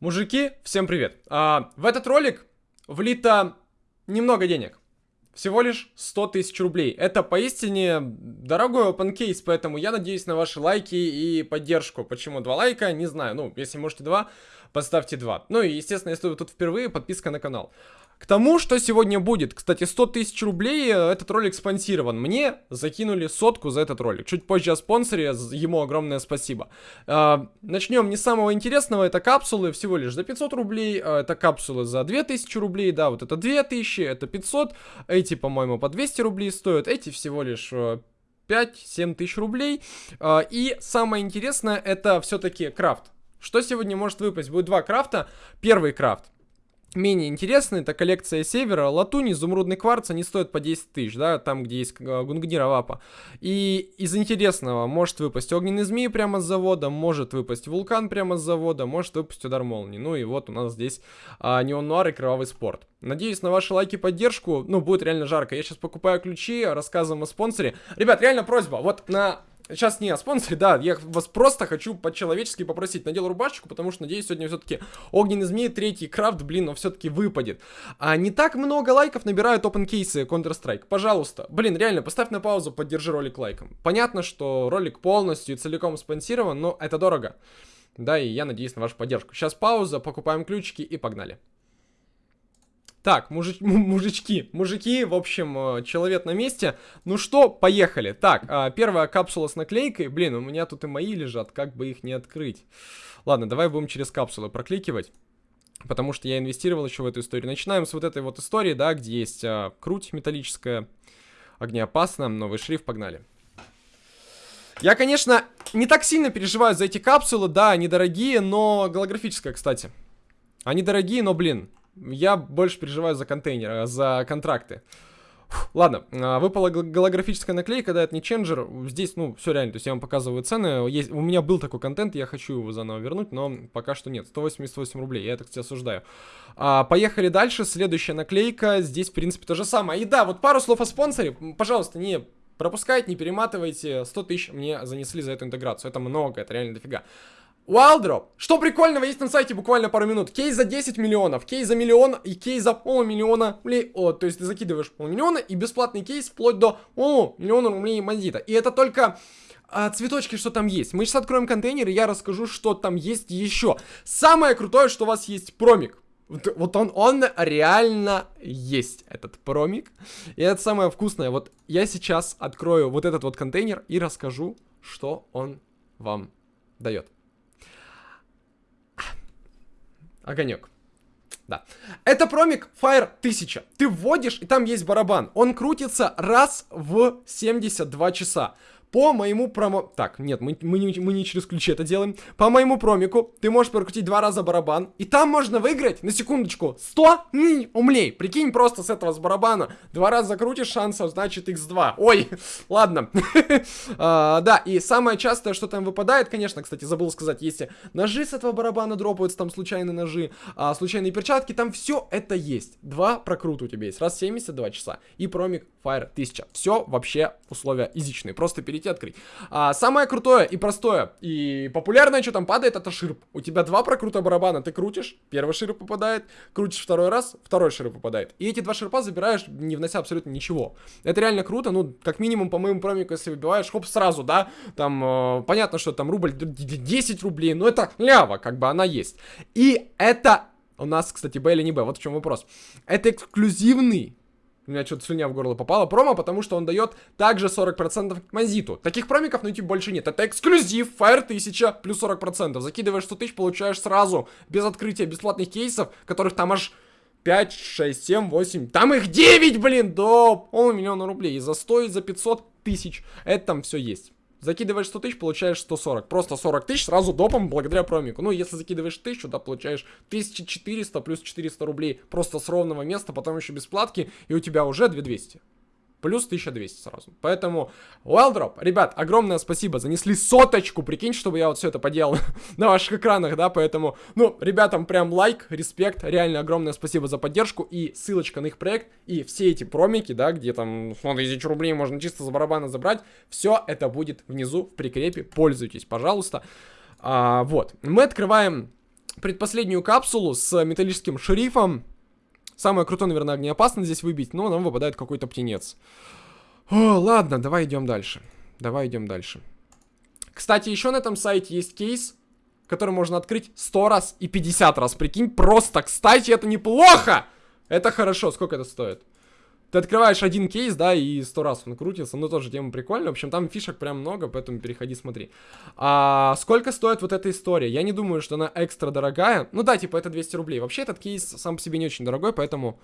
Мужики, всем привет! А, в этот ролик влито немного денег. Всего лишь 100 тысяч рублей. Это поистине дорогой open case, поэтому я надеюсь на ваши лайки и поддержку. Почему два лайка? Не знаю. Ну, если можете два, поставьте два. Ну и, естественно, если вы тут впервые, подписка на канал. К тому, что сегодня будет. Кстати, 100 тысяч рублей э, этот ролик спонсирован. Мне закинули сотку за этот ролик. Чуть позже о спонсоре, ему огромное спасибо. А, начнем не с самого интересного. Это капсулы всего лишь за 500 рублей. А, это капсулы за 2000 рублей. Да, вот это 2000, это 500. Эти, по-моему, по 200 рублей стоят. Эти всего лишь 5-7 э, тысяч рублей. А, и самое интересное, это все-таки крафт. Что сегодня может выпасть? Будет два крафта. Первый крафт менее интересный, это коллекция севера, латунь, изумрудный кварц, они стоят по 10 тысяч, да, там, где есть э, гунгнира вапа. И из интересного может выпасть огненный змей прямо с завода, может выпасть вулкан прямо с завода, может выпасть удар молнии. Ну и вот у нас здесь а, неон нуар и кровавый спорт. Надеюсь на ваши лайки и поддержку, ну, будет реально жарко. Я сейчас покупаю ключи, рассказываем о спонсоре. Ребят, реально просьба, вот на Сейчас не о спонсоре, да, я вас просто хочу по-человечески попросить. Надел рубашечку, потому что, надеюсь, сегодня все-таки огненный змей, третий крафт, блин, но все-таки выпадет. А не так много лайков набирают open кейсы Counter-Strike. Пожалуйста, блин, реально, поставь на паузу, поддержи ролик лайком. Понятно, что ролик полностью и целиком спонсирован, но это дорого. Да, и я надеюсь на вашу поддержку. Сейчас пауза, покупаем ключики и погнали. Так, мужич, мужички, мужики, в общем, э, человек на месте. Ну что, поехали. Так, а, первая капсула с наклейкой. Блин, у меня тут и мои лежат, как бы их не открыть. Ладно, давай будем через капсулы прокликивать. Потому что я инвестировал еще в эту историю. Начинаем с вот этой вот истории, да, где есть а, круть металлическая, огнеопасно, новый шрифт, погнали. Я, конечно, не так сильно переживаю за эти капсулы, да, они дорогие, но голографическая, кстати. Они дорогие, но, блин, я больше переживаю за контейнер, э, за контракты. Ладно, а, выпала голографическая наклейка, да, это не ченджер. Здесь, ну, все реально, то есть я вам показываю цены. Есть, у меня был такой контент, я хочу его заново вернуть, но пока что нет. 188 рублей, я это, кстати, осуждаю. А, поехали дальше, следующая наклейка. Здесь, в принципе, то же самое. И да, вот пару слов о спонсоре. Пожалуйста, не пропускайте, не перематывайте. 100 тысяч мне занесли за эту интеграцию. Это много, это реально дофига. Wildrop. Что прикольного есть на сайте буквально пару минут. Кейс за 10 миллионов, кейс за миллион и кейс за полмиллиона рублей. О, то есть ты закидываешь полмиллиона и бесплатный кейс вплоть до о, миллиона рублей мандита. И это только а, цветочки, что там есть. Мы сейчас откроем контейнер, и я расскажу, что там есть еще. Самое крутое, что у вас есть промик. Вот он, он реально есть, этот промик. И это самое вкусное. Вот я сейчас открою вот этот вот контейнер и расскажу, что он вам дает. Огонек. Да. Это промик Fire 1000. Ты вводишь, и там есть барабан. Он крутится раз в 72 часа. По моему промо... Так, нет, мы, мы, не, мы не через ключи это делаем. По моему промику ты можешь прокрутить два раза барабан. И там можно выиграть, на секундочку, 100 умлей. Прикинь, просто с этого с барабана. Два раза закрутишь, шансов значит x2. Ой, ладно. а, да, и самое частое, что там выпадает, конечно, кстати, забыл сказать, если ножи с этого барабана дропаются, там случайные ножи, а, случайные перчатки, там все это есть. Два прокрута у тебя есть, раз в 72 часа. И промик Fire 1000. Все вообще условия изичные. Просто перейти открыть. А, самое крутое и простое, и популярное, что там падает, это ширп. У тебя два прокрута барабана, ты крутишь, первый широп попадает, крутишь второй раз, второй широп попадает. И эти два ширпа забираешь, не внося абсолютно ничего. Это реально круто, ну, как минимум, по моему промику, если выбиваешь, хоп, сразу, да, там, э, понятно, что там рубль 10 рублей, но это лява, как бы она есть. И это у нас, кстати, Б или не Б, вот в чем вопрос. Это эксклюзивный у меня что-то слюня в горло попала. Промо, потому что он дает также 40% к Мазиту. Таких промиков на YouTube больше нет. Это эксклюзив, Fire 1000 плюс 40%. Закидываешь 100 тысяч, получаешь сразу, без открытия бесплатных кейсов, которых там аж 5, 6, 7, 8. Там их 9, блин, до полмиллиона рублей. И за 100, и за 500 тысяч. Это там все есть. Закидываешь 100 тысяч, получаешь 140. Просто 40 тысяч сразу допом благодаря промику. Ну, если закидываешь 1000, да, получаешь 1400 плюс 400 рублей просто с ровного места, потом еще бесплатки, и у тебя уже 2200 плюс 1200 сразу. Поэтому, Wildrop, ребят, огромное спасибо, занесли соточку, прикинь, чтобы я вот все это поделал на ваших экранах, да, поэтому, ну, ребятам прям лайк, респект, реально огромное спасибо за поддержку и ссылочка на их проект и все эти промики, да, где там, ну, тысяч рублей можно чисто за барабана забрать, все это будет внизу в прикрепе, пользуйтесь, пожалуйста. А, вот, мы открываем предпоследнюю капсулу с металлическим шерифом. Самое крутое, наверное, огнеопасно здесь выбить, но нам выпадает какой-то птенец. О, ладно, давай идем дальше. Давай идем дальше. Кстати, еще на этом сайте есть кейс, который можно открыть 100 раз и 50 раз. Прикинь, просто, кстати, это неплохо! Это хорошо. Сколько это стоит? Ты открываешь один кейс, да, и сто раз он крутится. Ну, тоже тема прикольная. В общем, там фишек прям много, поэтому переходи, смотри. А сколько стоит вот эта история? Я не думаю, что она экстра дорогая. Ну да, типа, это 200 рублей. Вообще, этот кейс сам по себе не очень дорогой, поэтому...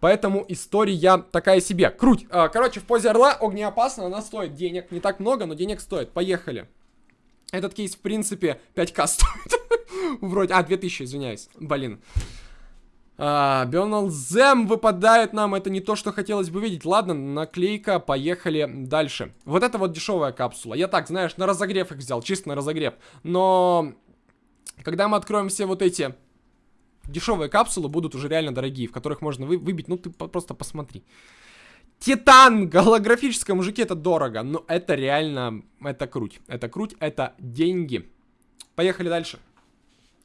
Поэтому история такая себе. Круть. А, короче, в позе орла огнеопасно, она стоит денег. Не так много, но денег стоит. Поехали. Этот кейс, в принципе, 5к стоит. Вроде... А, 2000, извиняюсь. Блин. А, Зем выпадает нам, это не то, что хотелось бы видеть. Ладно, наклейка, поехали дальше. Вот это вот дешевая капсула. Я так, знаешь, на разогрев их взял, чисто на разогрев. Но, когда мы откроем все вот эти дешевые капсулы, будут уже реально дорогие, в которых можно вы выбить, ну ты по просто посмотри. Титан, голографическое, мужики, это дорого, но это реально, это круть. Это круть, это деньги. Поехали дальше.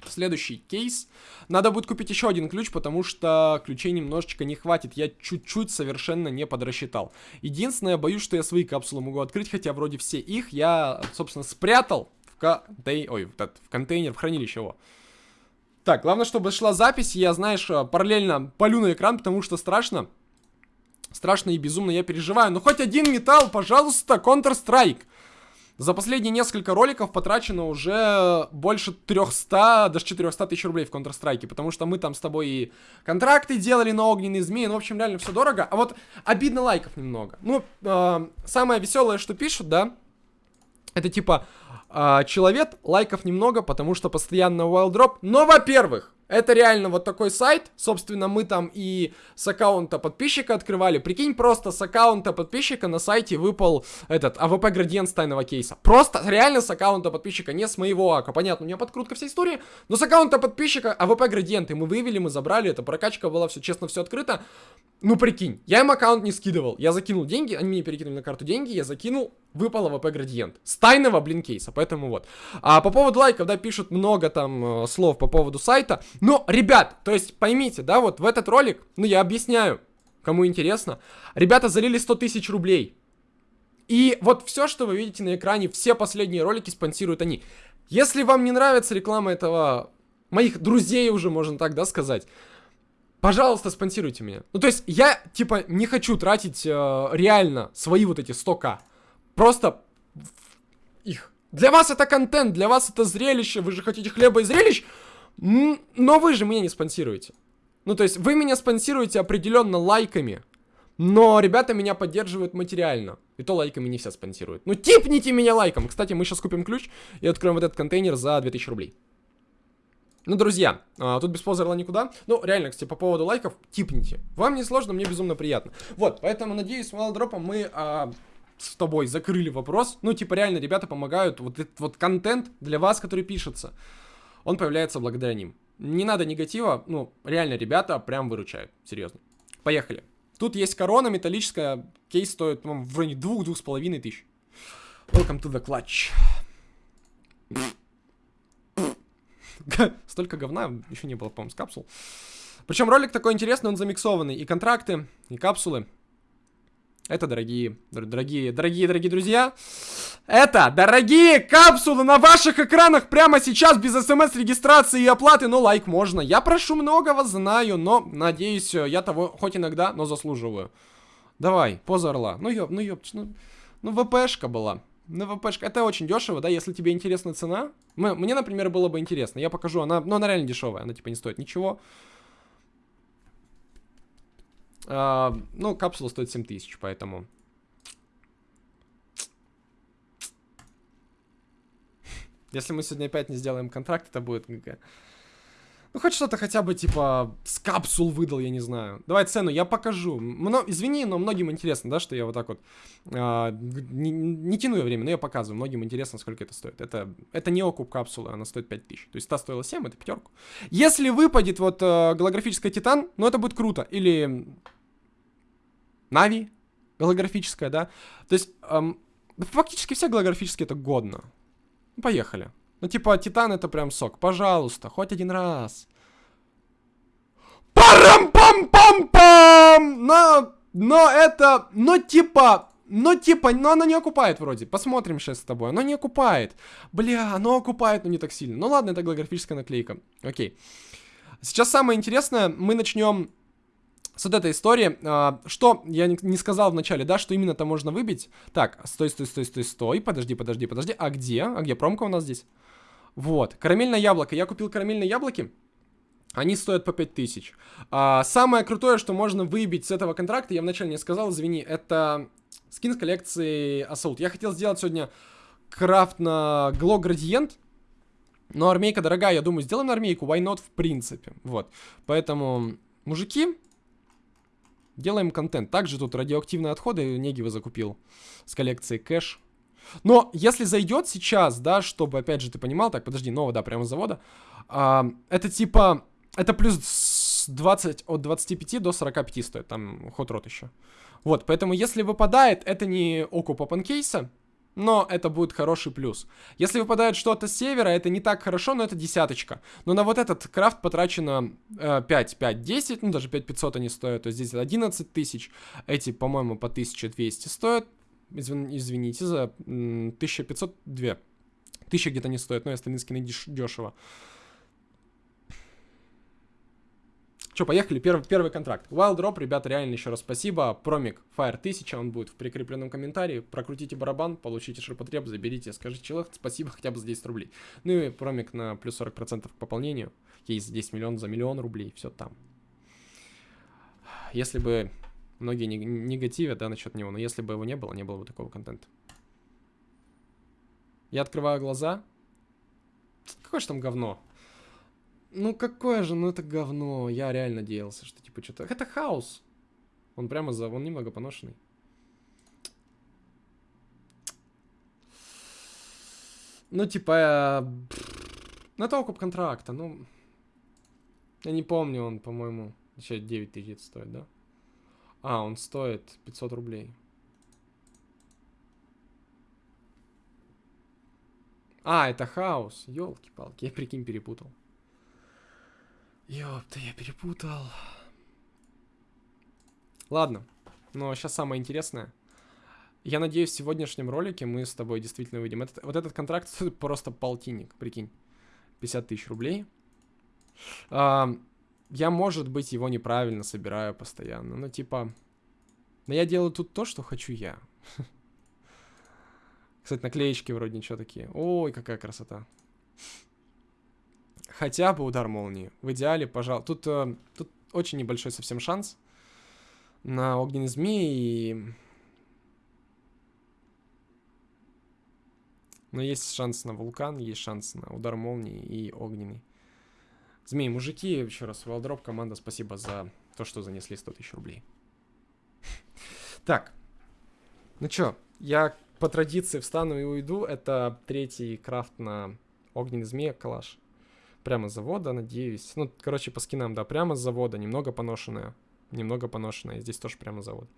Следующий кейс. Надо будет купить еще один ключ, потому что ключей немножечко не хватит. Я чуть-чуть совершенно не подрасчитал. Единственное, боюсь, что я свои капсулы могу открыть, хотя вроде все их я, собственно, спрятал в, контей... Ой, в контейнер, в хранилище его. Так, главное, чтобы шла запись, я, знаешь, параллельно полю на экран, потому что страшно. Страшно и безумно я переживаю. Ну, хоть один металл, пожалуйста, Counter-Strike. За последние несколько роликов потрачено уже больше 300, даже 400 тысяч рублей в Counter-Strike, потому что мы там с тобой и контракты делали на огненные змеи, ну, в общем, реально все дорого. А вот обидно лайков немного. Ну, э, самое веселое, что пишут, да, это типа, э, человек, лайков немного, потому что постоянно wild drop. Но, во-первых, это реально вот такой сайт. Собственно, мы там и с аккаунта подписчика открывали. Прикинь, просто с аккаунта подписчика на сайте выпал этот AWP градиент тайного кейса. Просто реально с аккаунта подписчика, не с моего ака. Понятно, у меня подкрутка вся история. Но с аккаунта подписчика AWP градиенты мы вывели, мы забрали. Это прокачка была, все честно, все открыто. Ну, прикинь, я им аккаунт не скидывал. Я закинул деньги, они мне перекинули на карту деньги, я закинул, выпал AWP градиент. С тайного, блин, кейса, поэтому вот. А по поводу лайков, да, пишут много там э, слов по поводу сайта. Но, ребят, то есть поймите, да, вот в этот ролик, ну, я объясняю, кому интересно. Ребята залили 100 тысяч рублей. И вот все, что вы видите на экране, все последние ролики спонсируют они. Если вам не нравится реклама этого, моих друзей уже, можно так, да, сказать, Пожалуйста, спонсируйте меня. Ну, то есть, я, типа, не хочу тратить э, реально свои вот эти 100к. Просто их. Для вас это контент, для вас это зрелище, вы же хотите хлеба и зрелищ, но вы же меня не спонсируете. Ну, то есть, вы меня спонсируете определенно лайками, но ребята меня поддерживают материально. И то лайками не все спонсируют. Ну, типните меня лайком. Кстати, мы сейчас купим ключ и откроем вот этот контейнер за 2000 рублей. Ну, друзья, а, тут без позерла никуда. Ну, реально, кстати, по поводу лайков, типните. Вам не сложно, мне безумно приятно. Вот, поэтому, надеюсь, с Валдропом мы а, с тобой закрыли вопрос. Ну, типа, реально, ребята помогают. Вот этот вот контент для вас, который пишется, он появляется благодаря ним. Не надо негатива, ну, реально, ребята прям выручают. Серьезно. Поехали. Тут есть корона металлическая, кейс стоит, по в районе двух-двух с половиной тысяч. Welcome to the clutch. Столько говна еще не было, по-моему, с капсул. Причем ролик такой интересный, он замиксованный. И контракты, и капсулы. Это дорогие, дорогие, дорогие, дорогие друзья. Это дорогие капсулы на ваших экранах прямо сейчас без смс-регистрации и оплаты. Но лайк можно. Я прошу многого, знаю, но надеюсь, я того хоть иногда, но заслуживаю. Давай, поза орла. Ну ёб, ну ёб, ну, ну ВПшка была. Ну, ВПшка, это очень дешево, да, если тебе интересна цена. Мне, например, было бы интересно. Я покажу, она, ну, она реально дешевая, она типа не стоит ничего. А, ну, капсула стоит 7000, поэтому... Если мы сегодня опять не сделаем контракт, это будет. Ну, хоть что-то хотя бы, типа, с капсул выдал, я не знаю. Давай цену, я покажу. Мно... Извини, но многим интересно, да, что я вот так вот... А, не, не тяну я время, но я показываю. Многим интересно, сколько это стоит. Это, это не окуп капсулы, она стоит 5000. То есть та стоила 7, это пятерку. Если выпадет вот э, голографическая Титан, ну, это будет круто. Или... Нави голографическая, да. То есть, эм, фактически все голографические это годно. Поехали. Ну, типа, Титан это прям сок. Пожалуйста, хоть один раз. Парам-пам-пам-пам! Но, но это, ну, типа, ну, типа, но оно не окупает вроде. Посмотрим сейчас с тобой. Оно не окупает. Бля, оно окупает, но не так сильно. Ну ладно, это голографическая наклейка. Окей. Сейчас самое интересное, мы начнем с вот этой истории. А, что я не, сказал в начале, да, что именно там можно выбить. Так, стой, стой, стой, стой, стой. Подожди, подожди, подожди. А где? А где промка у нас здесь? Вот, карамельное яблоко. Я купил карамельные яблоки. Они стоят по 5000. А, самое крутое, что можно выбить с этого контракта, я вначале не сказал, извини, это скин с коллекции Assault. Я хотел сделать сегодня крафт на Glow Gradient, но армейка дорогая, я думаю, сделаем армейку, why not в принципе. Вот, поэтому, мужики, делаем контент. Также тут радиоактивные отходы Негива закупил с коллекции кэш. Но если зайдет сейчас, да, чтобы, опять же, ты понимал, так, подожди, нового, да, прямо с завода, а, это типа, это плюс 20, от 25 до 45 стоит, там ход рот еще. Вот, поэтому если выпадает, это не окуп опенкейса, но это будет хороший плюс. Если выпадает что-то с севера, это не так хорошо, но это десяточка. Но на вот этот крафт потрачено э, 5, 5, 10, ну даже 5500 они стоят, то есть здесь 11 тысяч. Эти, по-моему, по 1200 стоят. Извин, извините за 1500, 2. 1000 где-то не стоят, но если остальные скины дешево. Че, поехали, первый, первый контракт. Wild Drop, ребята, реально еще раз спасибо. Промик Fire 1000, он будет в прикрепленном комментарии. Прокрутите барабан, получите ширпотреб, заберите, скажите человек спасибо хотя бы за 10 рублей. Ну и промик на плюс 40% к пополнению. Есть 10 миллионов за миллион рублей, все там. Если бы многие негативят, да, насчет него, но если бы его не было, не было бы такого контента. Я открываю глаза. Какое же там говно? Ну какое же, ну это говно. Я реально надеялся, что типа что-то... Это хаос. Он прямо за... Он немного поношенный. Ну типа... Это окуп контракта, ну... Я не помню, он, по-моему, еще 9 тысяч стоит, да? А, он стоит 500 рублей. А, это хаос. Ёлки-палки, я прикинь перепутал. Ёпта, я перепутал. Ладно, но сейчас самое интересное. Я надеюсь, в сегодняшнем ролике мы с тобой действительно выйдем. Этот, вот этот контракт просто полтинник, прикинь. 50 тысяч рублей. А, я, может быть, его неправильно собираю постоянно. Ну, типа... Но я делаю тут то, что хочу я. Кстати, наклеечки вроде ничего такие. Ой, какая красота. Хотя бы удар молнии. В идеале, пожалуй. Тут, э, тут очень небольшой совсем шанс на огненный змей. И... Но есть шанс на вулкан, есть шанс на удар молнии и огненный. Змей, мужики, еще раз, Валдроп, команда, спасибо за то, что занесли 100 тысяч рублей. Так, ну чё, я по традиции встану и уйду. Это третий крафт на огненный змей, калаш прямо с завода, надеюсь. Ну, короче, по скинам, да, прямо с завода, немного поношенная. Немного поношенная, здесь тоже прямо завод.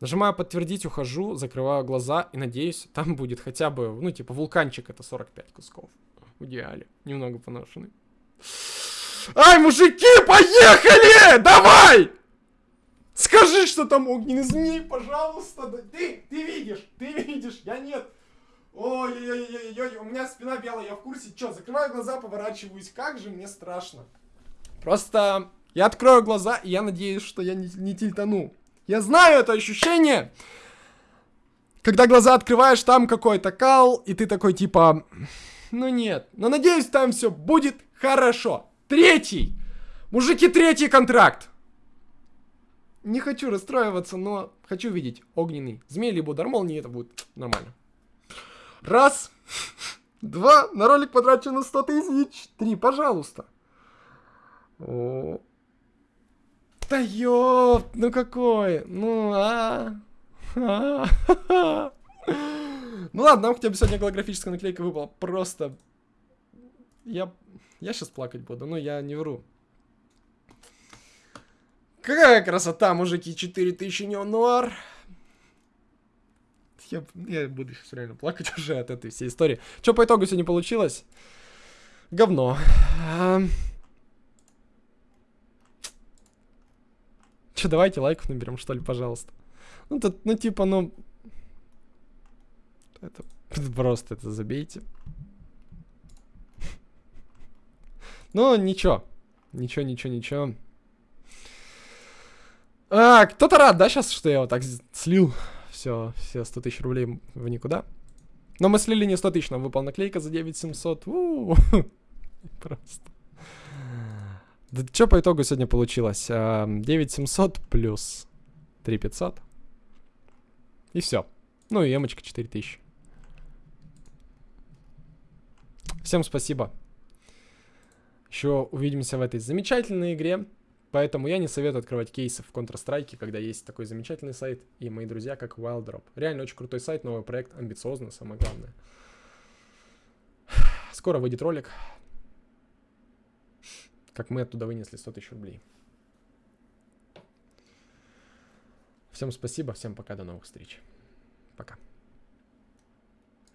Нажимаю подтвердить, ухожу, закрываю глаза и надеюсь, там будет хотя бы, ну, типа, вулканчик это 45 кусков. В идеале. Немного поношенный. Ай, мужики, поехали! Давай! Скажи, что там огненный змей, пожалуйста. Ты, ты видишь, ты видишь, я нет. Ой-ой-ой-ой, у меня спина белая, я в курсе. Чё, закрываю глаза, поворачиваюсь. Как же мне страшно. Просто я открою глаза, и я надеюсь, что я не, не тильтану. Я знаю это ощущение. Когда глаза открываешь, там какой-то кал, и ты такой типа... Ну нет, но надеюсь, там все будет хорошо. Третий. Мужики, третий контракт. Не хочу расстраиваться, но хочу видеть огненный змей, либо удар молнии, это будет нормально. Раз. Два. На ролик потрачено 100 тысяч. Три, пожалуйста. О. Да ёп, ну какой? Ну, а? Ну ладно, нам хотя бы сегодня голографическая наклейка выпала. Просто... Я... Я сейчас плакать буду, но я не вру. Какая красота, мужики, 4000 неонуар. я, я буду сейчас реально плакать уже от этой всей истории. Что по итогу сегодня получилось? Говно. Че, давайте лайков наберем, что ли, пожалуйста. Ну, тут, ну, типа, ну... Это просто это забейте. Ну, ничего. Ничего, ничего, ничего. А, кто-то рад, да, сейчас, что я вот так слил все, все 100 тысяч рублей в никуда. Но мы слили не 100 тысяч, нам выпала наклейка за 9700. Просто. Да что по итогу сегодня получилось? 9700 плюс 3500. И все. Ну и эмочка 4000. Всем спасибо. Еще увидимся в этой замечательной игре. Поэтому я не советую открывать кейсы в Counter-Strike, когда есть такой замечательный сайт и мои друзья, как WildDrop. Реально очень крутой сайт, новый проект, амбициозный, самое главное. Скоро выйдет ролик, как мы оттуда вынесли 100 тысяч рублей. Всем спасибо, всем пока, до новых встреч. Пока.